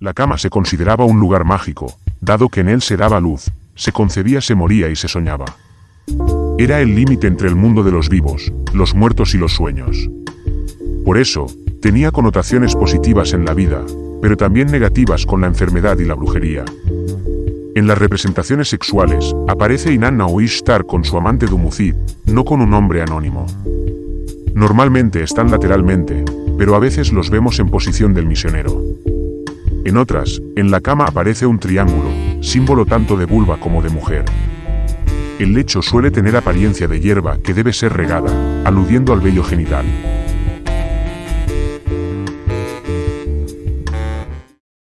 La cama se consideraba un lugar mágico, dado que en él se daba luz, se concebía, se moría y se soñaba. Era el límite entre el mundo de los vivos, los muertos y los sueños. Por eso, tenía connotaciones positivas en la vida, pero también negativas con la enfermedad y la brujería. En las representaciones sexuales, aparece Inanna o Ishtar con su amante Dumucid, no con un hombre anónimo. Normalmente están lateralmente, pero a veces los vemos en posición del misionero. En otras, en la cama aparece un triángulo, símbolo tanto de vulva como de mujer. El lecho suele tener apariencia de hierba que debe ser regada, aludiendo al vello genital.